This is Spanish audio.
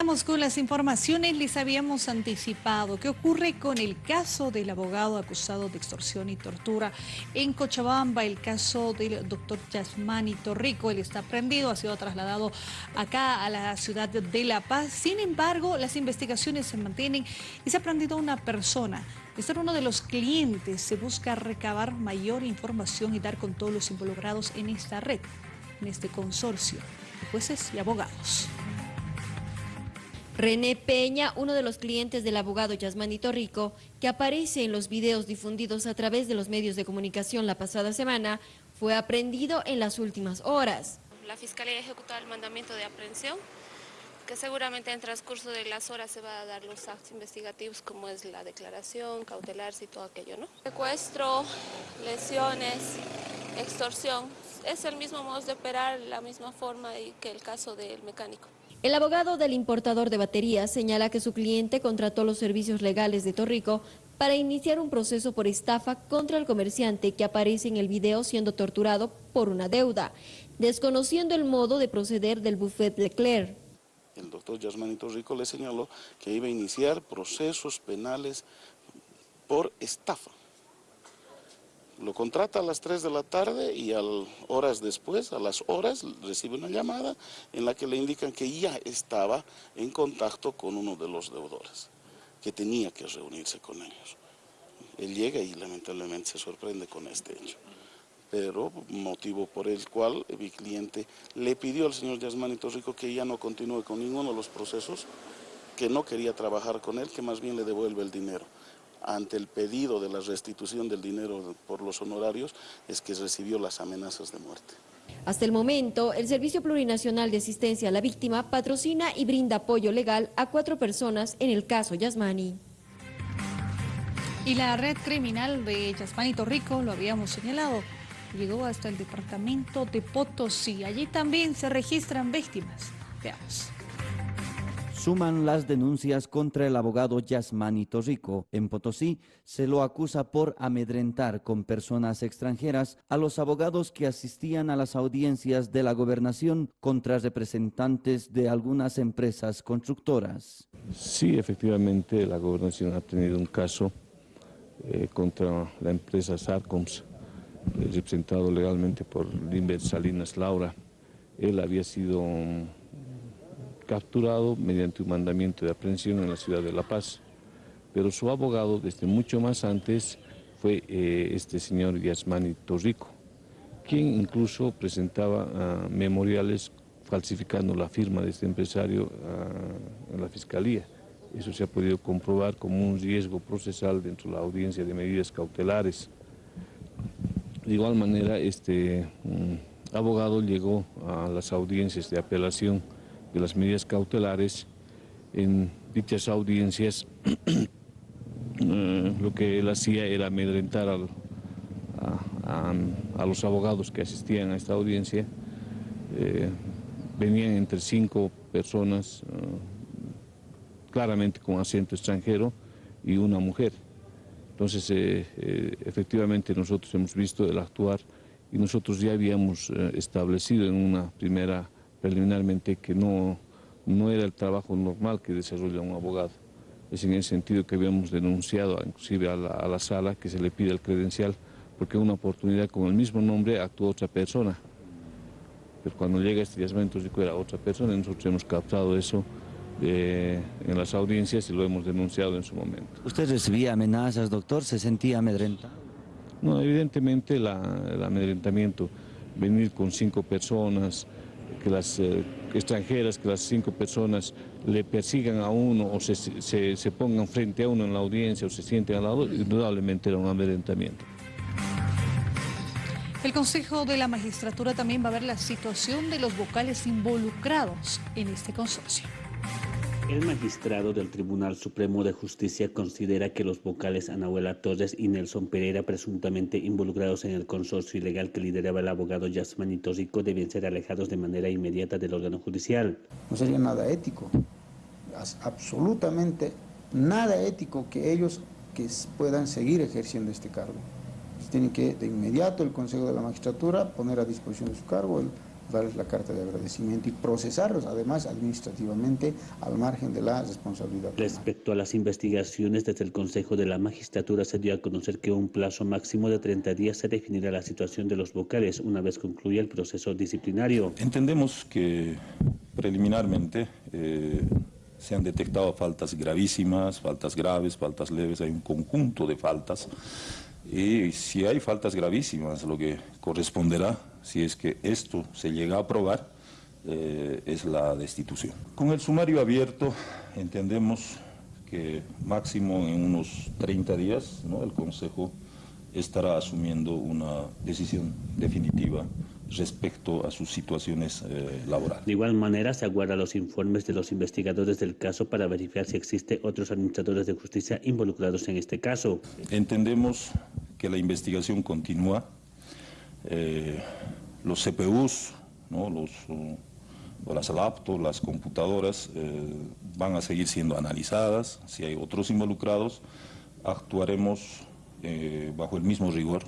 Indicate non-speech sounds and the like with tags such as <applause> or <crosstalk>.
Vamos con las informaciones, les habíamos anticipado. Qué ocurre con el caso del abogado acusado de extorsión y tortura en Cochabamba, el caso del doctor Yasmani Torrico, él está prendido, ha sido trasladado acá a la ciudad de La Paz, sin embargo las investigaciones se mantienen y se ha prendido una persona, este era uno de los clientes, se busca recabar mayor información y dar con todos los involucrados en esta red, en este consorcio de jueces y abogados. René Peña, uno de los clientes del abogado Yasmanito Rico, que aparece en los videos difundidos a través de los medios de comunicación la pasada semana, fue aprendido en las últimas horas. La Fiscalía ha ejecutado el mandamiento de aprehensión, que seguramente en transcurso de las horas se va a dar los actos investigativos, como es la declaración, cautelarse y todo aquello, ¿no? Secuestro, lesiones, extorsión, es el mismo modo de operar, la misma forma que el caso del mecánico. El abogado del importador de baterías señala que su cliente contrató los servicios legales de Torrico para iniciar un proceso por estafa contra el comerciante que aparece en el video siendo torturado por una deuda, desconociendo el modo de proceder del buffet Leclerc. El doctor Yasmani Torrico le señaló que iba a iniciar procesos penales por estafa. Lo contrata a las 3 de la tarde y horas después, a las horas, recibe una llamada en la que le indican que ya estaba en contacto con uno de los deudores, que tenía que reunirse con ellos. Él llega y lamentablemente se sorprende con este hecho. Pero motivo por el cual mi cliente le pidió al señor Yasmani Rico que ya no continúe con ninguno de los procesos, que no quería trabajar con él, que más bien le devuelve el dinero ante el pedido de la restitución del dinero por los honorarios es que recibió las amenazas de muerte. Hasta el momento, el Servicio Plurinacional de Asistencia a la Víctima patrocina y brinda apoyo legal a cuatro personas en el caso Yasmani. Y la red criminal de Yasmani Torrico, lo habíamos señalado, llegó hasta el departamento de Potosí. Allí también se registran víctimas. Veamos. Suman las denuncias contra el abogado Yasmani Torrico. En Potosí se lo acusa por amedrentar con personas extranjeras a los abogados que asistían a las audiencias de la gobernación contra representantes de algunas empresas constructoras. Sí, efectivamente la gobernación ha tenido un caso eh, contra la empresa Sarcoms, eh, representado legalmente por Limber Salinas Laura. Él había sido capturado mediante un mandamiento de aprehensión en la ciudad de La Paz. Pero su abogado, desde mucho más antes, fue eh, este señor Yasmani Torrico, quien incluso presentaba ah, memoriales falsificando la firma de este empresario ah, en la Fiscalía. Eso se ha podido comprobar como un riesgo procesal dentro de la audiencia de medidas cautelares. De igual manera, este mm, abogado llegó a las audiencias de apelación de las medidas cautelares en dichas audiencias <clears throat> eh, lo que él hacía era amedrentar a, los abogados que asistían a esta audiencia. Eh, venían entre cinco personas, eh, claramente con acento extranjero, y una mujer. Entonces, efectivamente nosotros hemos visto el actuar y nosotros ya habíamos establecido en una primera preliminarmente que no, no era el trabajo normal que desarrolla un abogado. Es en ese sentido que habíamos denunciado inclusive a la, sala que se le pide el credencial porque en una oportunidad con el mismo nombre actuó otra persona. Pero cuando llega este yacimiento que era otra persona, nosotros hemos captado eso eh, en las audiencias y lo hemos denunciado en su momento. ¿Usted recibía amenazas, doctor? ¿Se sentía amedrentado? No, evidentemente el amedrentamiento, venir con cinco personas, que las eh, extranjeras, que las cinco personas le persigan a uno o se, se, pongan frente a uno en la audiencia o se sienten al lado, indudablemente era un amedrentamiento. El Consejo de la Magistratura también va a ver la situación de los vocales involucrados en este consorcio. El magistrado del Tribunal Supremo de Justicia considera que los vocales Anahuela Torres y Nelson Pereira, presuntamente involucrados en el consorcio ilegal que lideraba el abogado Yasmanito Rico, deben ser alejados de manera inmediata del órgano judicial. No sería nada ético, absolutamente nada ético que ellos que puedan seguir ejerciendo este cargo. Tienen que de inmediato el Consejo de la Magistratura poner a disposición de su cargo darles la carta de agradecimiento y procesarlos además administrativamente al margen de la responsabilidad. penal. Respecto a las investigaciones, desde el Consejo de la Magistratura se dio a conocer que un plazo máximo de 30 días se definirá la situación de los vocales una vez concluya el proceso disciplinario. Entendemos que preliminarmente eh, se han detectado faltas gravísimas, faltas graves, faltas leves, hay un conjunto de faltas. Y si hay faltas gravísimas, lo que corresponderá, si es que esto se llega a aprobar, eh, es la destitución. Con el sumario abierto entendemos que máximo en unos 30 días ¿no? el Consejo estará asumiendo una decisión definitiva respecto a sus situaciones eh, laborales. De igual manera, se aguardan los informes de los investigadores del caso para verificar si existen otros administradores de justicia involucrados en este caso. Entendemos que la investigación continúa. Eh, los CPUs, ¿no? los, las laptops, las computadoras eh, van a seguir siendo analizadas. Si hay otros involucrados, actuaremos eh, bajo el mismo rigor